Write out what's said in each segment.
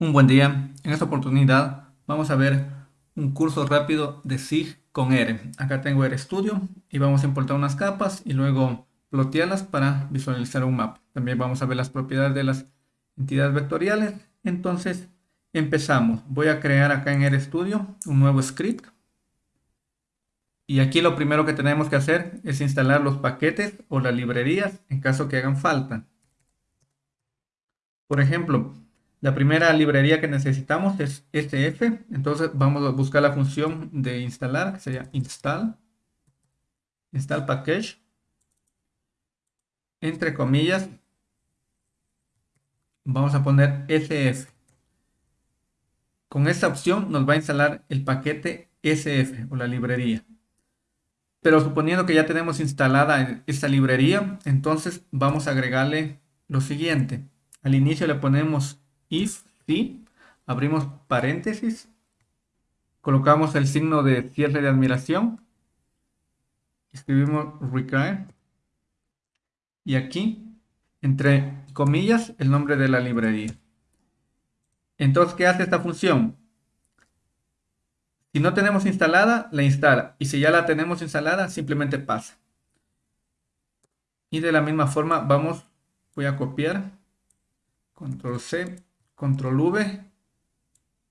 Un buen día. En esta oportunidad vamos a ver un curso rápido de SIG con R. Acá tengo RStudio y vamos a importar unas capas y luego plotearlas para visualizar un mapa. También vamos a ver las propiedades de las entidades vectoriales. Entonces empezamos. Voy a crear acá en RStudio un nuevo script. Y aquí lo primero que tenemos que hacer es instalar los paquetes o las librerías en caso que hagan falta. Por ejemplo, la primera librería que necesitamos es SF. Entonces vamos a buscar la función de instalar, que sería install. Install package. Entre comillas. Vamos a poner SF. Con esta opción nos va a instalar el paquete SF o la librería. Pero suponiendo que ya tenemos instalada esta librería, entonces vamos a agregarle lo siguiente. Al inicio le ponemos if, si, abrimos paréntesis, colocamos el signo de cierre de admiración, escribimos require, y aquí, entre comillas, el nombre de la librería. Entonces, ¿qué hace esta función? Si no tenemos instalada, la instala. Y si ya la tenemos instalada, simplemente pasa. Y de la misma forma, vamos, voy a copiar, control C, control V.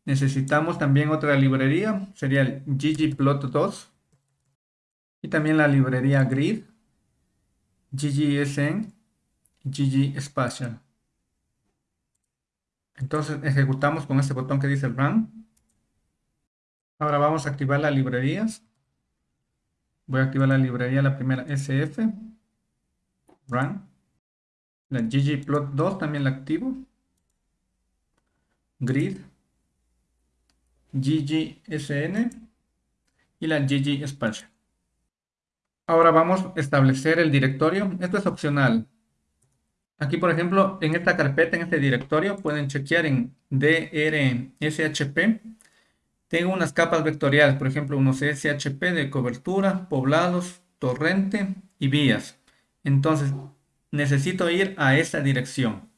Necesitamos también otra librería, sería el ggplot2. Y también la librería grid, ggsn, ggspatial. Entonces ejecutamos con este botón que dice run. Ahora vamos a activar las librerías. Voy a activar la librería, la primera SF. Run. La ggplot2 también la activo grid, ggsn y la ggspatial. Ahora vamos a establecer el directorio. Esto es opcional. Aquí, por ejemplo, en esta carpeta, en este directorio, pueden chequear en drshp. Tengo unas capas vectoriales, por ejemplo, unos shp de cobertura, poblados, torrente y vías. Entonces, necesito ir a esta dirección.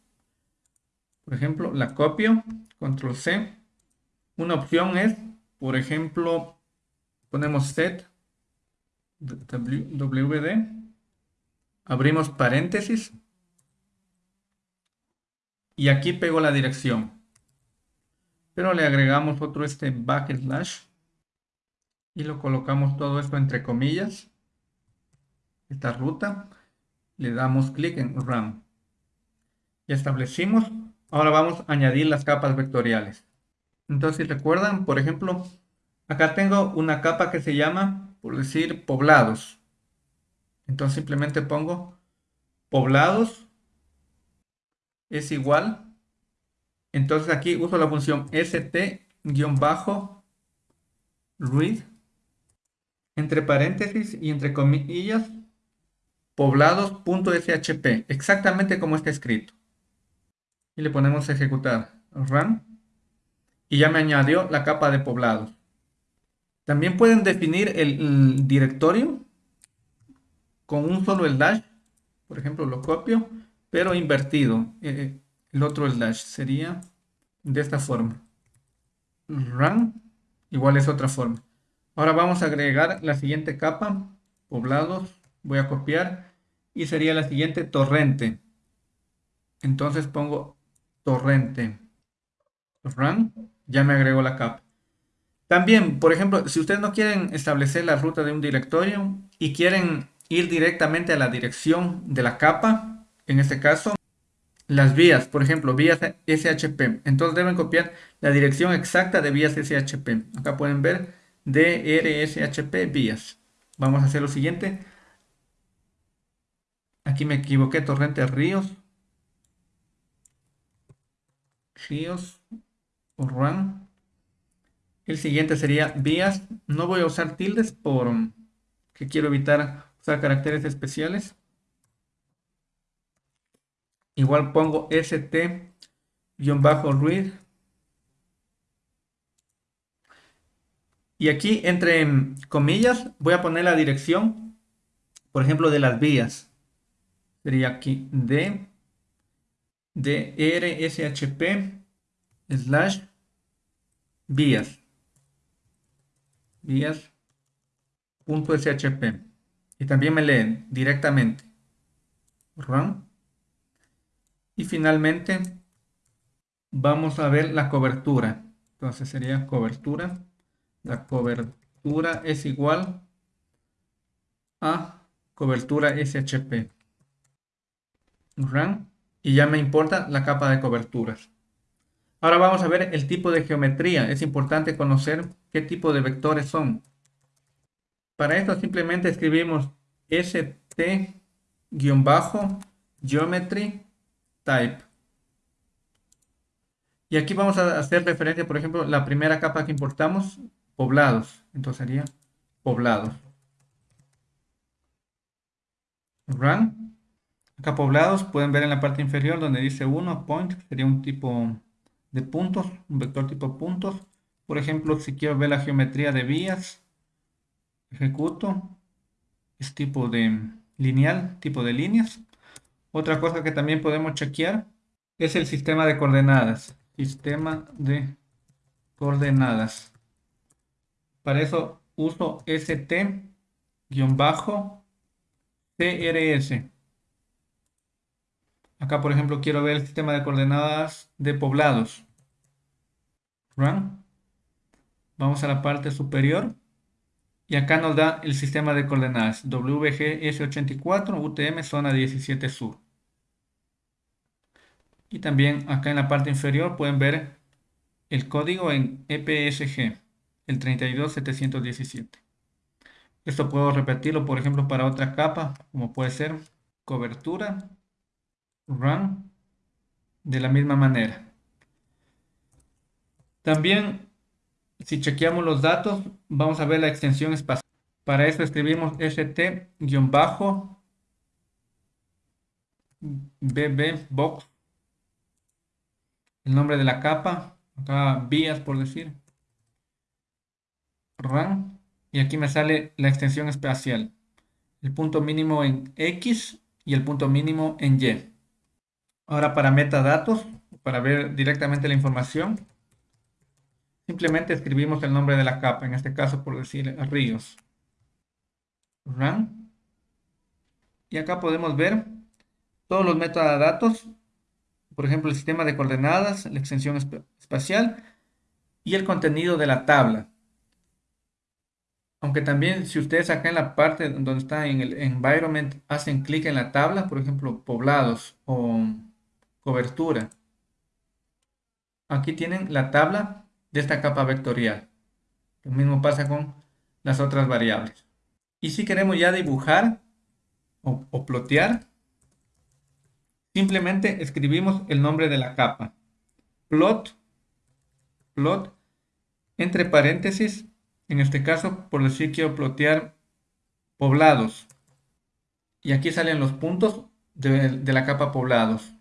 Por ejemplo, la copio, control C. Una opción es, por ejemplo, ponemos set wd, abrimos paréntesis y aquí pego la dirección. Pero le agregamos otro este backslash y lo colocamos todo esto entre comillas. Esta ruta. Le damos clic en Run. Y establecimos Ahora vamos a añadir las capas vectoriales. Entonces, si recuerdan, por ejemplo, acá tengo una capa que se llama, por decir, poblados. Entonces simplemente pongo poblados es igual. Entonces aquí uso la función st-read entre paréntesis y entre comillas poblados.shp, exactamente como está escrito y le ponemos ejecutar run y ya me añadió la capa de poblados. También pueden definir el, directorio con un solo slash, por ejemplo lo copio, pero invertido. Eh, el otro slash sería de esta forma. Run igual es otra forma. Ahora vamos a agregar la siguiente capa, poblados, voy a copiar y sería la siguiente torrente. Entonces pongo torrente run, ya me agregó la capa. También, por ejemplo, si ustedes no quieren establecer la ruta de un directorio y quieren ir directamente a la dirección de la capa, en este caso, las vías, por ejemplo, vías SHP. Entonces deben copiar la dirección exacta de vías SHP. Acá pueden ver DRSHP vías. Vamos a hacer lo siguiente. Aquí me equivoqué, torrente ríos ríos o run. El siguiente sería vías. No voy a usar tildes por que quiero evitar usar caracteres especiales. Igual pongo st-read. Y aquí entre comillas voy a poner la dirección, por ejemplo, de las vías. Sería aquí D de RSHP slash vías vías punto shp y también me leen directamente. Run y finalmente vamos a ver la cobertura. Entonces sería cobertura. La cobertura es igual a cobertura shp run y ya me importa la capa de coberturas ahora vamos a ver el tipo de geometría es importante conocer qué tipo de vectores son para esto simplemente escribimos st-geometry type. Y aquí vamos a hacer referencia, por ejemplo, la primera capa que importamos, poblados. Entonces sería poblados. Run. Acá poblados, pueden ver en la parte inferior donde dice 1, point, sería un tipo de puntos, un vector tipo puntos. Por ejemplo, si quiero ver la geometría de vías, ejecuto, es tipo de lineal, tipo de líneas. Otra cosa que también podemos chequear es el sistema de coordenadas. Sistema de coordenadas. Para eso uso st-crs. Acá, por ejemplo, quiero ver el sistema de coordenadas de poblados. Run. Vamos a la parte superior y acá nos da el sistema de coordenadas WGS84 UTM zona 17 sur. Y también acá en la parte inferior pueden ver el código en EPSG, el 32717. Esto puedo repetirlo, por ejemplo, para otra capa, como puede ser cobertura, run, de la misma manera. También si chequeamos los datos, vamos a ver la extensión espacial. Para eso escribimos st-bb box, el nombre de la capa, acá vías por decir, run, y aquí me sale la extensión espacial, el punto mínimo en X y el punto mínimo en Y. Ahora para metadatos, para ver directamente la información, Simplemente escribimos el nombre de la capa, en este caso por decir ríos. Run. Y acá podemos ver todos los metadatos, por ejemplo el sistema de coordenadas, la extensión espacial y el contenido de la tabla. Aunque también si ustedes acá en la parte donde está en el environment hacen clic en la tabla, por ejemplo poblados o cobertura. Aquí tienen la tabla de esta capa vectorial. Lo mismo pasa con las otras variables. Y si queremos ya dibujar o, o plotear, simplemente escribimos el nombre de la capa. Plot, plot, entre paréntesis, en este caso, por decir quiero plotear poblados. Y aquí salen los puntos de, de la capa poblados.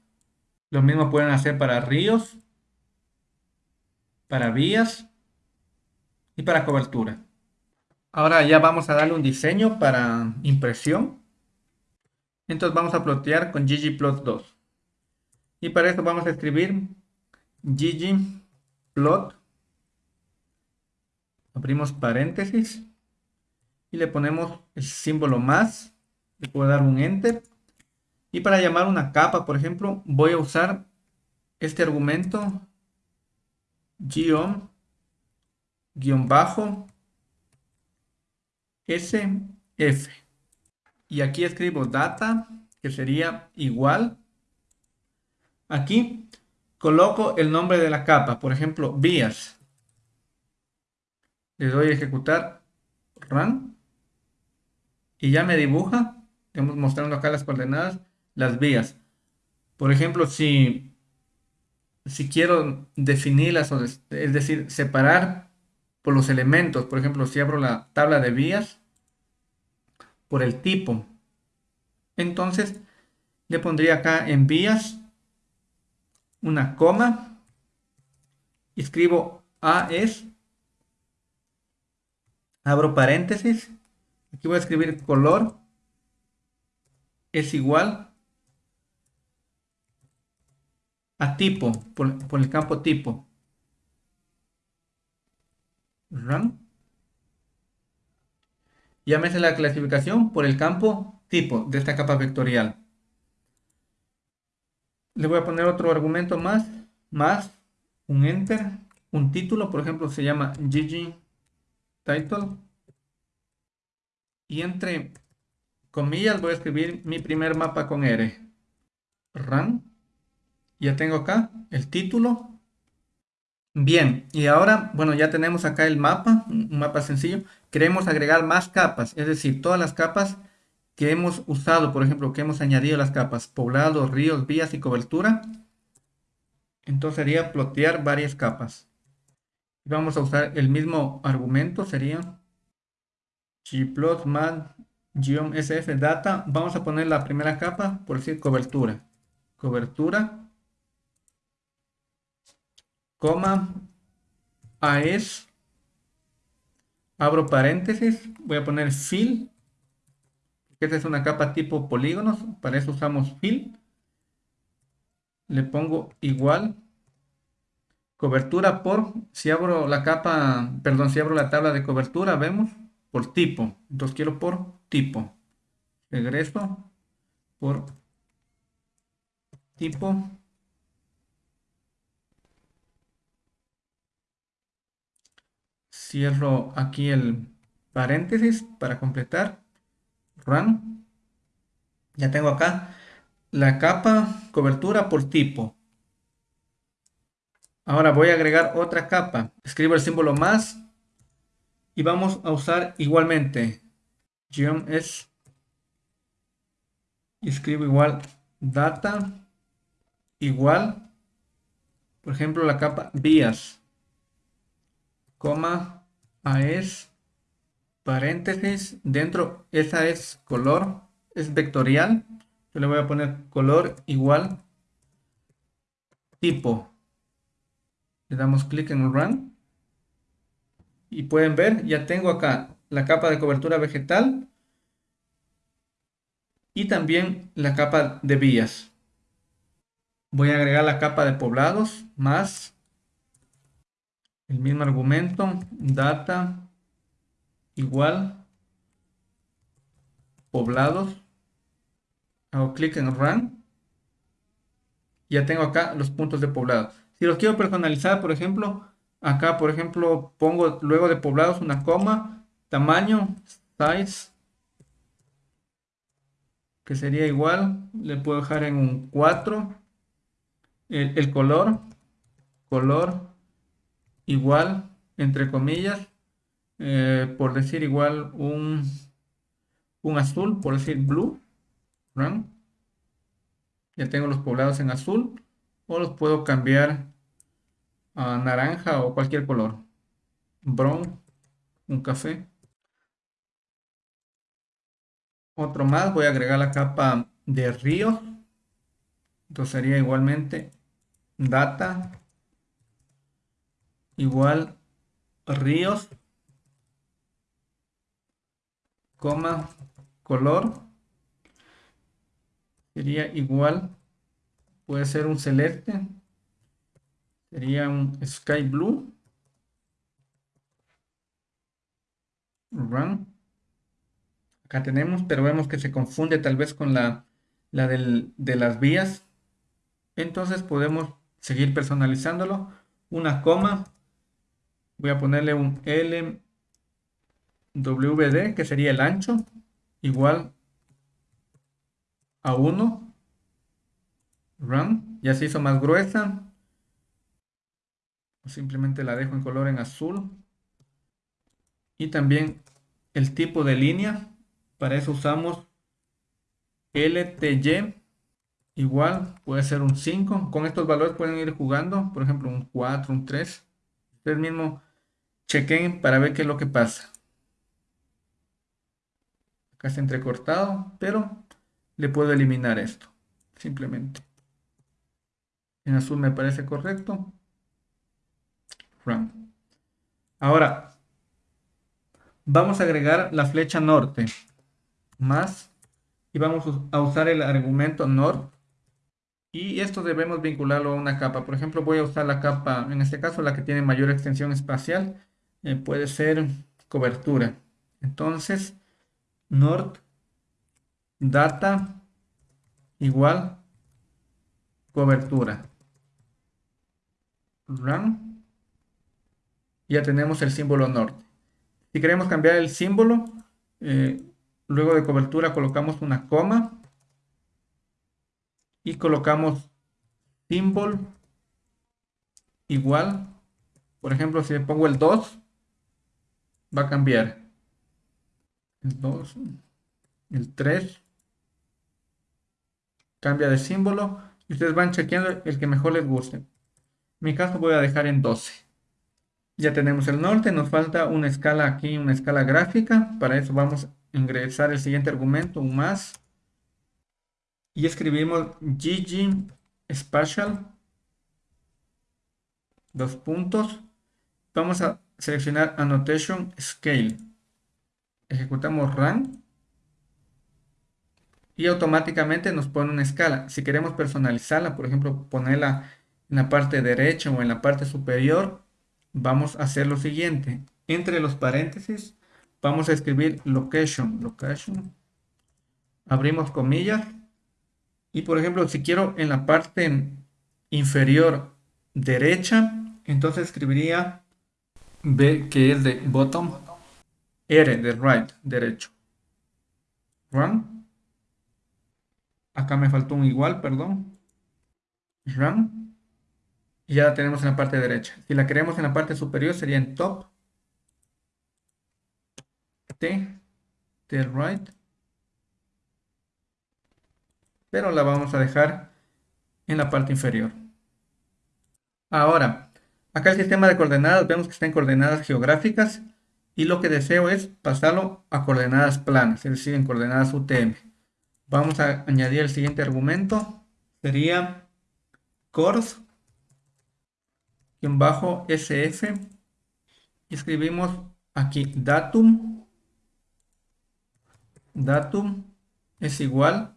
Lo mismo pueden hacer para ríos para vías y para cobertura. Ahora ya vamos a darle un diseño para impresión. Entonces vamos a plotear con ggplot2. Y para eso vamos a escribir ggplot. Abrimos paréntesis. Y le ponemos el símbolo más. Le puedo dar un enter. Y para llamar una capa, por ejemplo, voy a usar este argumento guion, guion bajo, SF. Y aquí escribo data, que sería igual. Aquí coloco el nombre de la capa, por ejemplo, vías. Le doy a ejecutar run y ya me dibuja, estamos mostrando acá las coordenadas, las vías. Por ejemplo, si si quiero definirlas, es decir, separar por los elementos, por ejemplo, si abro la tabla de vías por el tipo, entonces le pondría acá en vías una coma, escribo A es, abro paréntesis, aquí voy a escribir color es igual a tipo, por, el campo tipo. Me hace la clasificación por el campo tipo de esta capa vectorial. Le voy a poner otro argumento más, más un enter, un título, por ejemplo, se llama GG title. Y entre comillas voy a escribir mi primer mapa con R. Run. Ya tengo acá el título. Bien, y ahora, bueno, ya tenemos acá el mapa, un mapa sencillo. Queremos agregar más capas, es decir, todas las capas que hemos usado, por ejemplo, que hemos añadido las capas poblados, ríos, vías y cobertura. Entonces sería plotear varias capas. Vamos a usar el mismo argumento, sería gplot más sf data. Vamos a poner la primera capa, por decir cobertura. Cobertura, coma, AES, abro paréntesis, voy a poner fill, esta es una capa tipo polígonos, para eso usamos fill. Le pongo igual cobertura por, si abro la capa, perdón, si abro la tabla de cobertura, vemos, por tipo. Entonces quiero por tipo. Regreso por tipo. Cierro aquí el paréntesis para completar. Run. Ya tengo acá la capa cobertura por tipo. Ahora voy a agregar otra capa. Escribo el símbolo más y vamos a usar igualmente geom es escribo igual data igual por ejemplo la capa vías coma es paréntesis dentro esa es color es vectorial yo le voy a poner color igual tipo le damos clic en Run. Y pueden ver, ya tengo acá la capa de cobertura vegetal. Y también la capa de vías. Voy a agregar la capa de poblados más el mismo argumento, data igual poblados. Hago clic en Run. Ya tengo acá los puntos de poblado. Si los quiero personalizar, por ejemplo, acá, por ejemplo, pongo luego de poblados una coma, tamaño, size, que sería igual, le puedo dejar en un 4, el, color, color, igual, entre comillas, eh, por decir igual un, un azul, por decir blue, ya tengo los poblados en azul, o los puedo cambiar a naranja o cualquier color. Brown, un café. Otro más, voy a agregar la capa de río. Entonces sería igualmente data igual ríos, coma, color. Sería igual, puede ser un celeste Sería un sky blue. Run. Acá tenemos, pero vemos que se confunde tal vez con la, la de las vías. Entonces podemos seguir personalizándolo. Una coma. Voy a ponerle un LWD, que sería el ancho, igual a 1. Run. Ya se hizo más gruesa simplemente la dejo en color en azul y también el tipo de línea para eso usamos LTY igual puede ser un 5 con estos valores pueden ir jugando por ejemplo un 4 un 3 ustedes mismos chequen para ver qué es lo que pasa. Acá está entrecortado pero le puedo eliminar esto simplemente. En azul me parece correcto. Ahora, vamos a agregar la flecha norte más y vamos a usar el argumento north y esto debemos vincularlo a una capa. Por ejemplo, voy a usar la capa, en este caso la que tiene mayor extensión espacial eh, puede ser cobertura. Entonces, Nord data igual cobertura. Run. Ya tenemos el símbolo norte. Si queremos cambiar el símbolo, eh, luego de cobertura colocamos una coma y colocamos símbolo igual. Por ejemplo, si le pongo el 2, va a cambiar. El 2, el 3, cambia de símbolo y ustedes van chequeando el que mejor les guste. En mi caso voy a dejar en 12. Ya tenemos el norte, nos falta una escala aquí, una escala gráfica. Para eso vamos a ingresar el siguiente argumento, un más. Y escribimos GG Spatial. Dos puntos. Vamos a seleccionar Annotation Scale. Ejecutamos Run y automáticamente nos pone una escala. Si queremos personalizarla, por ejemplo, ponerla en la parte derecha o en la parte superior, vamos a hacer lo siguiente. Entre los paréntesis, vamos a escribir location, location. Abrimos comillas. Y por ejemplo, si quiero en la parte inferior derecha, entonces escribiría B, que es de bottom, R de right, derecho. Run. Acá me faltó un igual, perdón. Run. Y ya la tenemos en la parte derecha. Si la queremos en la parte superior sería en top. T. T right. Pero la vamos a dejar en la parte inferior. Ahora, acá el sistema de coordenadas, vemos que está en coordenadas geográficas. Y lo que deseo es pasarlo a coordenadas planas, es decir, en coordenadas UTM. Vamos a añadir el siguiente argumento. Sería course bajo sf escribimos aquí datum datum es igual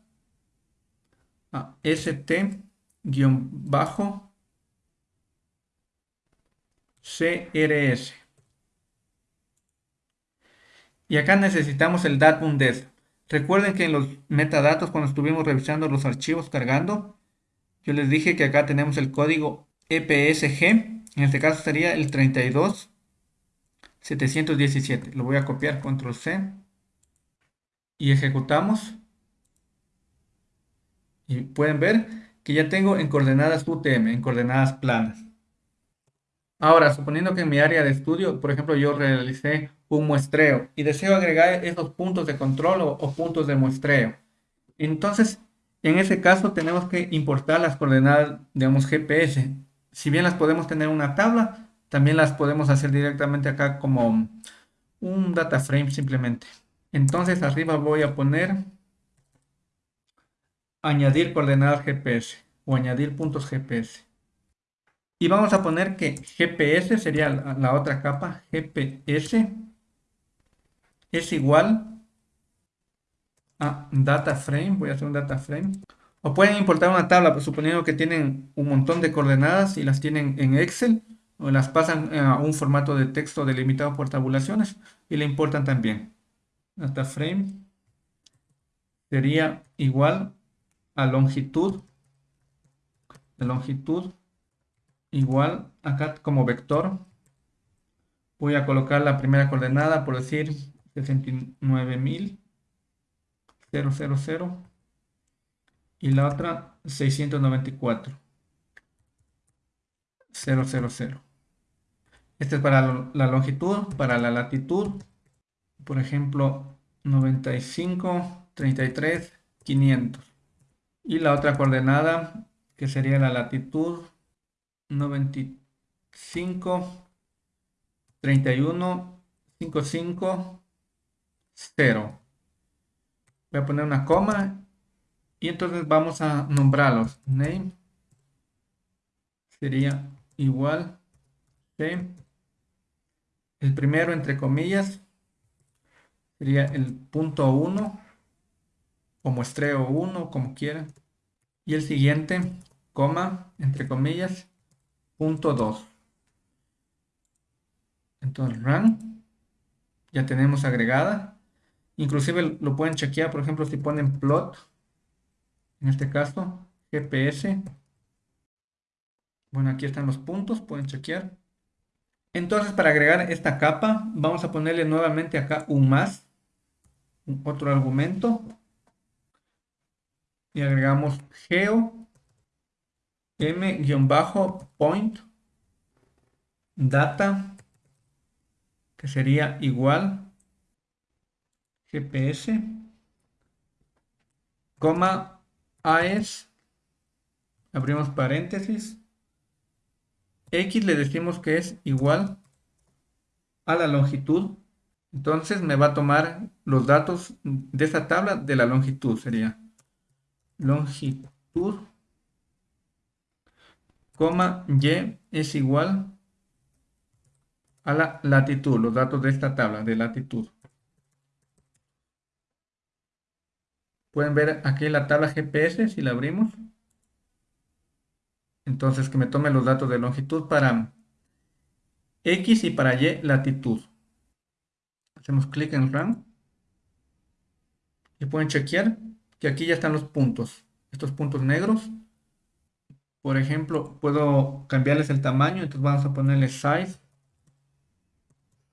a st guion bajo crs y acá necesitamos el datum des Recuerden que en los metadatos, cuando estuvimos revisando los archivos cargando, yo les dije que acá tenemos el código EPSG. En este caso sería el 32717. Lo voy a copiar, control C. Y ejecutamos. Y pueden ver que ya tengo en coordenadas UTM, en coordenadas planas. Ahora, suponiendo que en mi área de estudio, por ejemplo, yo realicé un muestreo y deseo agregar esos puntos de control o, puntos de muestreo. Entonces, en ese caso tenemos que importar las coordenadas, digamos, GPS. Si bien las podemos tener en una tabla, también las podemos hacer directamente acá como un data frame simplemente. Entonces arriba voy a poner añadir coordenadas GPS o añadir puntos GPS. Y vamos a poner que GPS sería la, otra capa, GPS es igual a data frame, voy a hacer un data frame. O pueden importar una tabla, pues, suponiendo que tienen un montón de coordenadas y las tienen en Excel, o las pasan a un formato de texto delimitado por tabulaciones y le importan también. Data frame sería igual a longitud, de longitud igual acá como vector voy a colocar la primera coordenada por decir 69.000 000 y la otra 694 000 este es para la longitud para la latitud. Por ejemplo 95 33 500 y la otra coordenada que sería la latitud 95 31 55 0 voy a poner una coma y entonces vamos a nombrarlos. Name sería igual el primero entre comillas sería el punto 1 o muestreo 1 como quieran y el siguiente coma entre comillas punto 2. Entonces run. Ya tenemos agregada. Inclusive lo pueden chequear, por ejemplo, si ponen plot. En este caso, GPS. Bueno, aquí están los puntos, pueden chequear. Entonces, para agregar esta capa, vamos a ponerle nuevamente acá un más, otro argumento. Y agregamos geo m-point data, que sería igual GPS, coma AES, abrimos paréntesis, X le decimos que es igual a la longitud. Entonces me va a tomar los datos de esta tabla de la longitud. Sería longitud, coma, Y es igual a la latitud, los datos de esta tabla de latitud. Pueden ver aquí la tabla GPS si la abrimos. Entonces que me tome los datos de longitud para X y para Y latitud. Hacemos clic en Run. Y pueden chequear que aquí ya están los puntos. Estos puntos negros. Por ejemplo, puedo cambiarles el tamaño. Entonces vamos a ponerle size.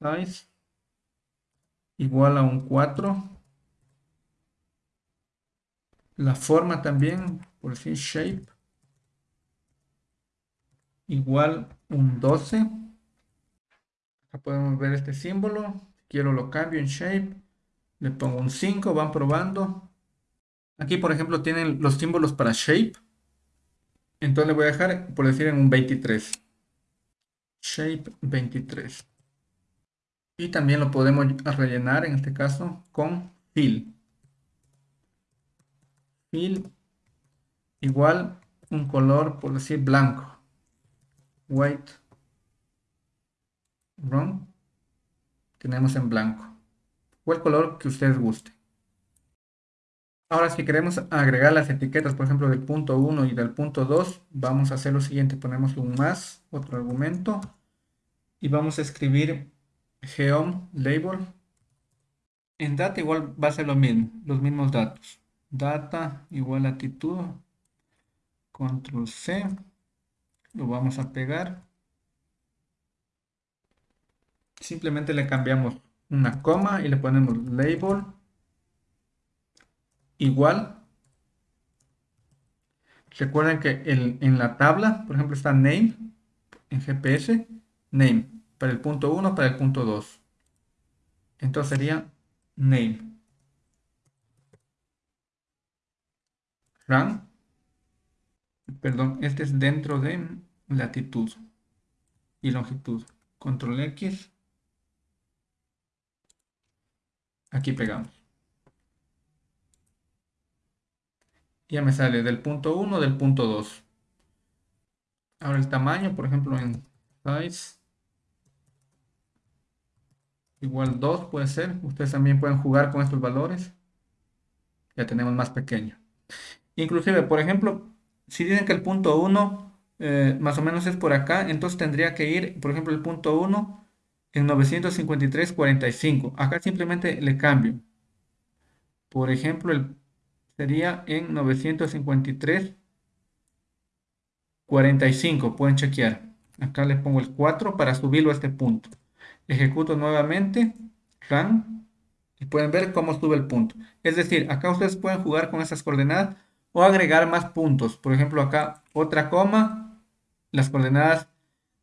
Size. Igual a un 4. La forma también, por decir shape igual un 12. Acá podemos ver este símbolo. Quiero lo cambio en shape. Le pongo un 5, van probando. Aquí, por ejemplo, tienen los símbolos para shape. Entonces le voy a dejar, por decir, en un 23. Shape 23. Y también lo podemos rellenar, en este caso, con fill. Fill igual un color, por decir, blanco white wrong tenemos en blanco o el color que ustedes guste ahora si queremos agregar las etiquetas por ejemplo del punto 1 y del punto 2 vamos a hacer lo siguiente ponemos un más otro argumento y vamos a escribir geom label. En data igual va a ser lo mismo los mismos datos. Data igual latitud control c lo vamos a pegar. Simplemente le cambiamos una coma y le ponemos label igual. Recuerden que en la tabla, por ejemplo, está name en GPS, name para el punto 1, para el punto 2. Entonces sería name. Run perdón, este es dentro de latitud y longitud. Control X. Aquí pegamos. Ya me sale del punto 1, del punto 2. Ahora el tamaño, por ejemplo, en size. Igual 2 puede ser. Ustedes también pueden jugar con estos valores. Ya tenemos más pequeño. Inclusive, por ejemplo, si dicen que el punto 1 eh, más o menos es por acá, entonces tendría que ir, por ejemplo, el punto 1 en 953.45. Acá simplemente le cambio. Por ejemplo, el, sería en 953.45. Pueden chequear. Acá le pongo el 4 para subirlo a este punto. Ejecuto nuevamente. Run. Y pueden ver cómo sube el punto. Es decir, acá ustedes pueden jugar con esas coordenadas o agregar más puntos. Por ejemplo, acá otra coma, las coordenadas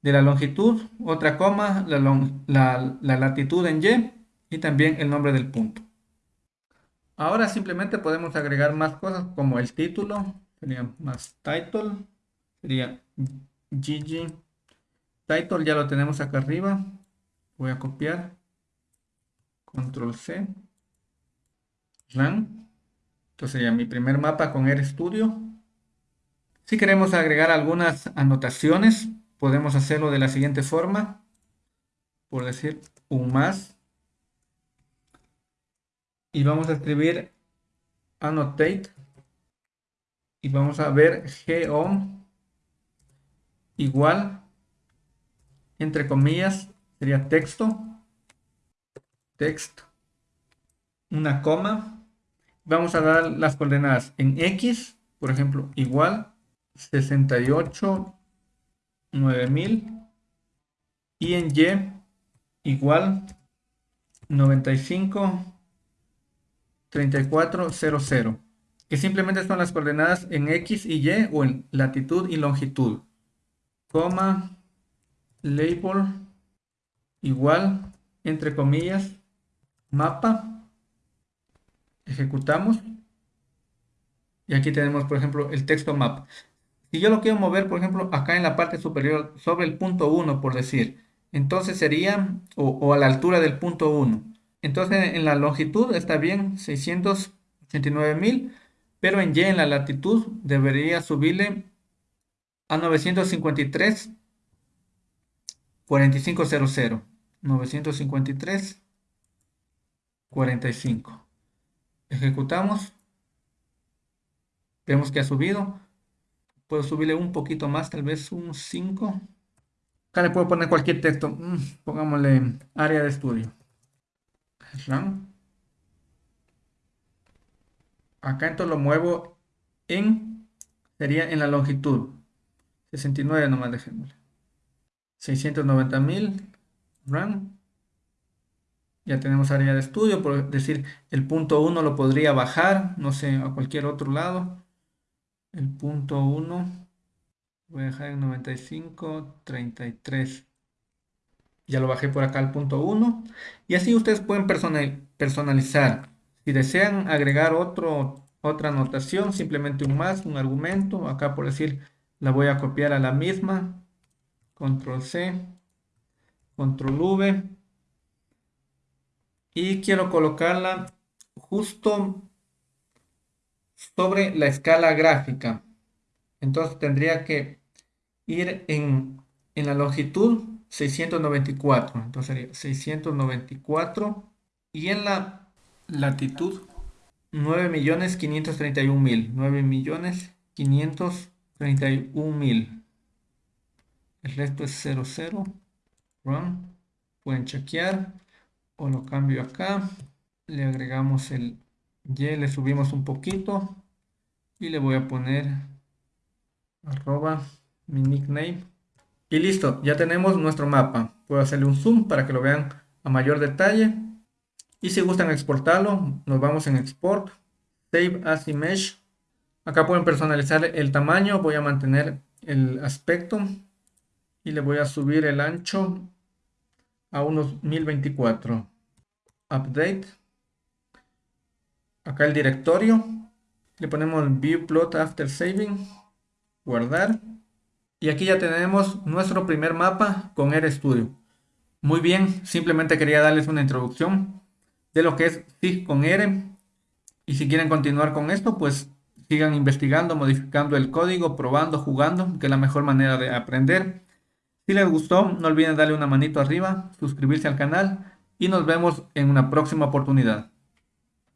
de la longitud, otra coma, la, latitud en Y y también el nombre del punto. Ahora simplemente podemos agregar más cosas como el título, sería más title, sería GG. Title ya lo tenemos acá arriba, voy a copiar, control C, run. Entonces sería mi primer mapa con RStudio. Si queremos agregar algunas anotaciones, podemos hacerlo de la siguiente forma. Por decir un más. Y vamos a escribir annotate. Y vamos a ver geom igual, entre comillas, sería texto, text, una coma. Vamos a dar las coordenadas en X, por ejemplo, igual 68 9000 y en Y igual 95 3400 que simplemente son las coordenadas en X y Y o en latitud y longitud. Coma label igual entre comillas mapa. Ejecutamos. Y aquí tenemos por ejemplo el texto map. Si yo lo quiero mover por ejemplo acá en la parte superior sobre el punto 1 por decir entonces sería o, a la altura del punto 1 entonces en la longitud está bien 689 mil pero en Y en la latitud debería subirle a 953 4500 953 45 ejecutamos vemos que ha subido puedo subirle un poquito más tal vez un 5 acá le puedo poner cualquier texto mm, pongámosle área de estudio acá entonces lo muevo en sería en la longitud 69 nomás dejémosle. 690.000 run ya tenemos área de estudio por decir el punto 1 lo podría bajar no sé a cualquier otro lado. El punto 1 voy a dejar en 95 33 ya lo bajé por acá al punto 1 y así ustedes pueden personalizar. Si desean agregar otro otra anotación simplemente un más un argumento. Acá por decir la voy a copiar a la misma, control C, control V, y quiero colocarla justo sobre la escala gráfica. Entonces tendría que ir en, en la longitud 694. Entonces sería 694 y en la latitud 9.531.000. 9.500.000 31.000. El resto es 00. Run. Pueden chequear. O lo cambio acá. Le agregamos el Y, le subimos un poquito. Y le voy a poner arroba mi nickname. Y listo, ya tenemos nuestro mapa. Puedo hacerle un zoom para que lo vean a mayor detalle. Y si gustan exportarlo, nos vamos en export, save as image Acá pueden personalizar el tamaño, voy a mantener el aspecto y le voy a subir el ancho a unos 1024. Update. Acá el directorio. Le ponemos View Plot After Saving. Guardar. Y aquí ya tenemos nuestro primer mapa con RStudio. Muy bien, simplemente quería darles una introducción de lo que es FIG con R. Y si quieren continuar con esto, pues Sigan investigando, modificando el código, probando, jugando, que es la mejor manera de aprender. Si les gustó, no olviden darle una manito arriba, suscribirse al canal y nos vemos en una próxima oportunidad.